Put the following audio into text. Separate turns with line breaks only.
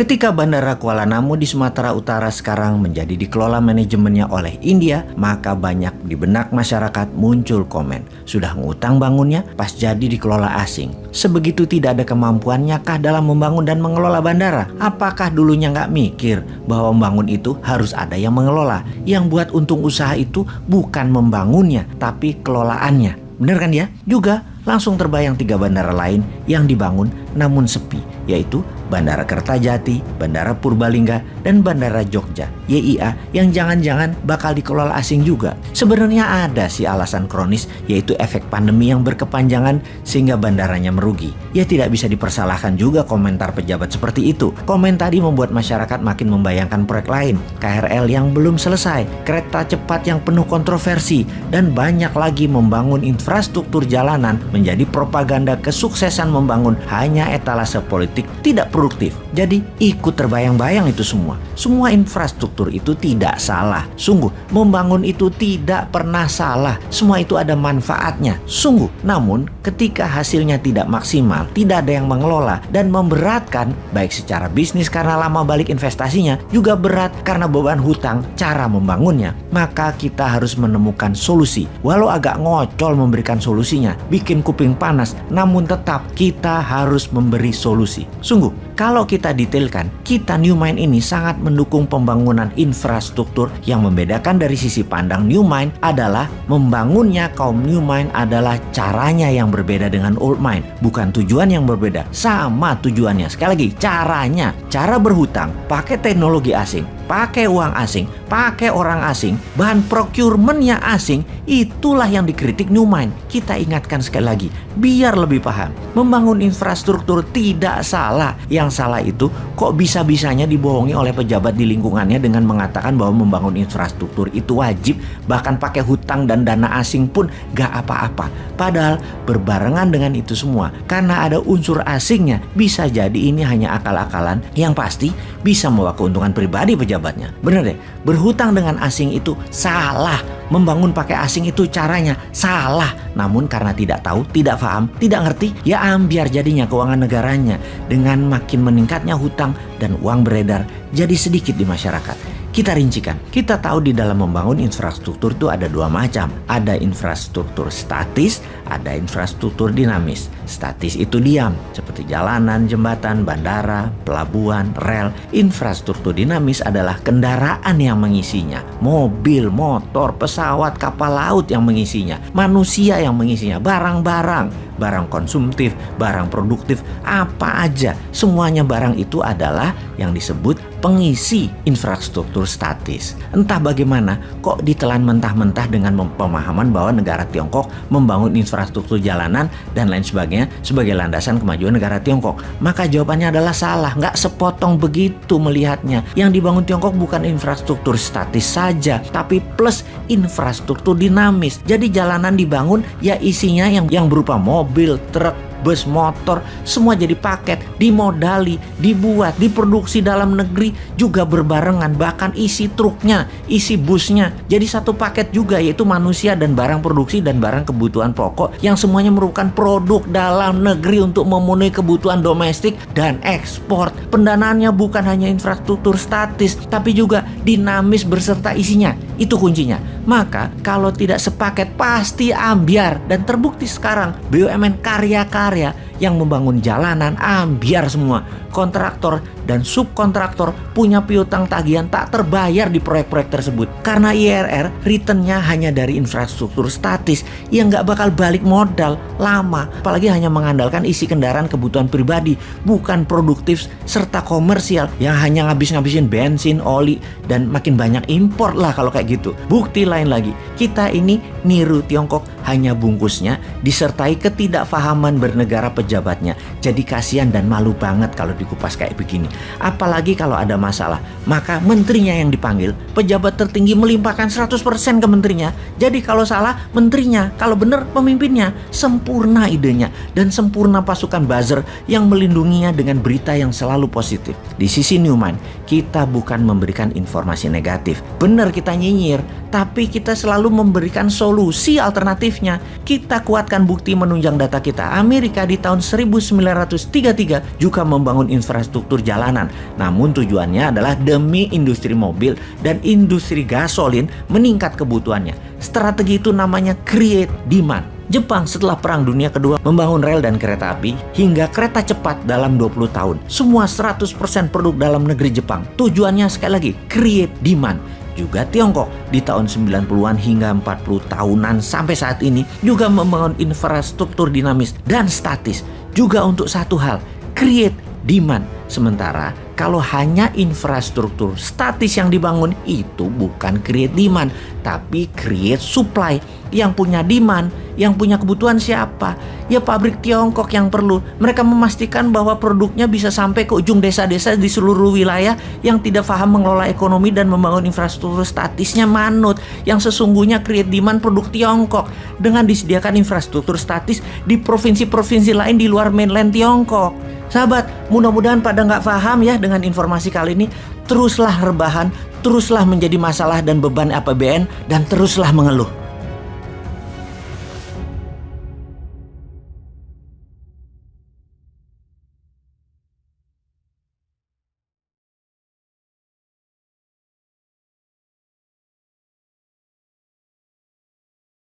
Ketika Bandara Kuala Namu di Sumatera Utara sekarang menjadi dikelola manajemennya oleh India, maka banyak di benak masyarakat muncul komen. Sudah ngutang bangunnya, pas jadi dikelola asing. Sebegitu tidak ada kemampuannya kah dalam membangun dan mengelola bandara? Apakah dulunya nggak mikir bahwa membangun itu harus ada yang mengelola? Yang buat untung usaha itu bukan membangunnya, tapi kelolaannya. Bener kan ya? Juga langsung terbayang tiga bandara lain yang dibangun namun sepi, yaitu Bandara Kertajati, Bandara Purbalingga, dan Bandara Jogja YIA yang jangan-jangan bakal dikelola asing juga. Sebenarnya ada sih alasan kronis yaitu efek pandemi yang berkepanjangan sehingga bandaranya merugi. Ya tidak bisa dipersalahkan juga komentar pejabat seperti itu. Komen tadi membuat masyarakat makin membayangkan proyek lain, KRL yang belum selesai, kereta cepat yang penuh kontroversi, dan banyak lagi membangun infrastruktur jalanan menjadi propaganda kesuksesan membangun hanya etalase politik tidak produktif. Jadi ikut terbayang-bayang itu semua. Semua infrastruktur itu tidak salah. Sungguh, membangun itu tidak pernah salah. Semua itu ada manfaatnya. Sungguh. Namun, ketika hasilnya tidak maksimal, tidak ada yang mengelola dan memberatkan baik secara bisnis karena lama balik investasinya, juga berat karena beban hutang cara membangunnya, maka kita harus menemukan solusi. Walau agak ngocol memberikan solusinya, bikin kuping panas, namun tetap kita harus memberi solusi. Sungguh, kalau kita detailkan, kita New Mind ini sangat mendukung pembangunan infrastruktur yang membedakan dari sisi pandang New Mind adalah membangunnya kaum New Mind adalah caranya yang berbeda dengan Old Mind, bukan tujuan yang berbeda. Sama tujuannya. Sekali lagi, caranya, cara berhutang pakai teknologi asing, pakai uang asing, pakai orang asing, bahan procurementnya asing, itulah yang dikritik Newmind. Kita ingatkan sekali lagi, biar lebih paham. Membangun infrastruktur tidak salah. Yang salah itu kok bisa-bisanya dibohongi oleh pejabat di lingkungannya dengan mengatakan bahwa membangun infrastruktur itu wajib, bahkan pakai hutang dan dana asing pun gak apa-apa. Padahal berbarengan dengan itu semua, karena ada unsur asingnya, bisa jadi ini hanya akal-akalan yang pasti bisa membawa keuntungan pribadi pejabat pejabatnya. Bener deh, berhutang dengan asing itu salah. Membangun pakai asing itu caranya salah. Namun karena tidak tahu, tidak paham, tidak ngerti, ya ambiar jadinya keuangan negaranya. Dengan makin meningkatnya hutang dan uang beredar jadi sedikit di masyarakat. Kita rincikan, kita tahu di dalam membangun infrastruktur itu ada dua macam. Ada infrastruktur statis, ada infrastruktur dinamis. Statis itu diam, seperti jalanan, jembatan, bandara, pelabuhan, rel. Infrastruktur dinamis adalah kendaraan yang mengisinya. Mobil, motor, pesawat, kapal laut yang mengisinya. Manusia yang mengisinya, barang-barang, barang konsumtif, barang produktif, apa aja. Semuanya barang itu adalah yang disebut pengisi infrastruktur statis. Entah bagaimana kok ditelan mentah-mentah dengan pemahaman bahwa negara Tiongkok membangun infrastruktur jalanan dan lain sebagainya sebagai landasan kemajuan negara Tiongkok. Maka jawabannya adalah salah, nggak sepotong begitu melihatnya. Yang dibangun Tiongkok bukan infrastruktur statis saja, tapi plus infrastruktur dinamis. Jadi jalanan dibangun ya isinya yang yang berupa mobil, truk, bus, motor, semua jadi paket, dimodali, dibuat, diproduksi dalam negeri juga berbarengan, bahkan isi truknya, isi busnya, jadi satu paket juga yaitu manusia dan barang produksi dan barang kebutuhan pokok yang semuanya merupakan produk dalam negeri untuk memenuhi kebutuhan domestik dan ekspor. Pendanaannya bukan hanya infrastruktur statis, tapi juga dinamis berserta isinya. Itu kuncinya. Maka kalau tidak sepaket pasti ambiar dan terbukti sekarang BUMN karya-karya yang membangun jalanan ambiar semua. Kontraktor dan subkontraktor punya piutang tagihan tak terbayar di proyek-proyek tersebut. Karena IRR returnnya hanya dari infrastruktur statis yang nggak bakal balik modal lama. Apalagi hanya mengandalkan isi kendaraan kebutuhan pribadi, bukan produktif serta komersial yang hanya ngabis-ngabisin bensin, oli, dan makin banyak impor lah kalau kayak gitu. Bukti lain lagi, kita ini niru Tiongkok hanya bungkusnya disertai ketidakfahaman bernegara pejabatnya. Jadi kasihan dan malu banget kalau dikupas kayak begini. Apalagi kalau ada masalah, maka menterinya yang dipanggil, pejabat tertinggi melimpahkan 100% ke menterinya. Jadi kalau salah menterinya, kalau benar pemimpinnya. Sempurna idenya dan sempurna pasukan buzzer yang melindunginya dengan berita yang selalu positif. Di sisi Newman, kita bukan memberikan informasi negatif. Benar kita nyinyir, tapi kita selalu memberikan solusi Kita kuatkan bukti menunjang data kita. Amerika di tahun 1933 juga membangun infrastruktur jalanan. Namun tujuannya adalah demi industri mobil dan industri gasolin meningkat kebutuhannya. Strategi itu namanya create demand. Jepang setelah Perang Dunia Kedua membangun rel dan kereta api hingga kereta cepat dalam 20 tahun. Semua 100% produk dalam negeri Jepang. Tujuannya sekali lagi, create demand. Juga Tiongkok di tahun 90-an hingga 40 tahunan sampai saat ini juga membangun infrastruktur dinamis dan statis. Juga untuk satu hal, create demand. Sementara kalau hanya infrastruktur statis yang dibangun itu bukan create demand, tapi create supply yang punya demand yang punya kebutuhan siapa? Ya pabrik Tiongkok yang perlu. Mereka memastikan bahwa produknya bisa sampai ke ujung desa-desa di seluruh wilayah yang tidak paham mengelola ekonomi dan membangun infrastruktur statisnya manut. Yang sesungguhnya create demand produk Tiongkok dengan disediakan infrastruktur statis di provinsi-provinsi lain di luar mainland Tiongkok. Sahabat, mudah-mudahan pada nggak paham ya dengan informasi kali ini. Teruslah rebahan, teruslah menjadi masalah dan beban APBN, dan teruslah mengeluh.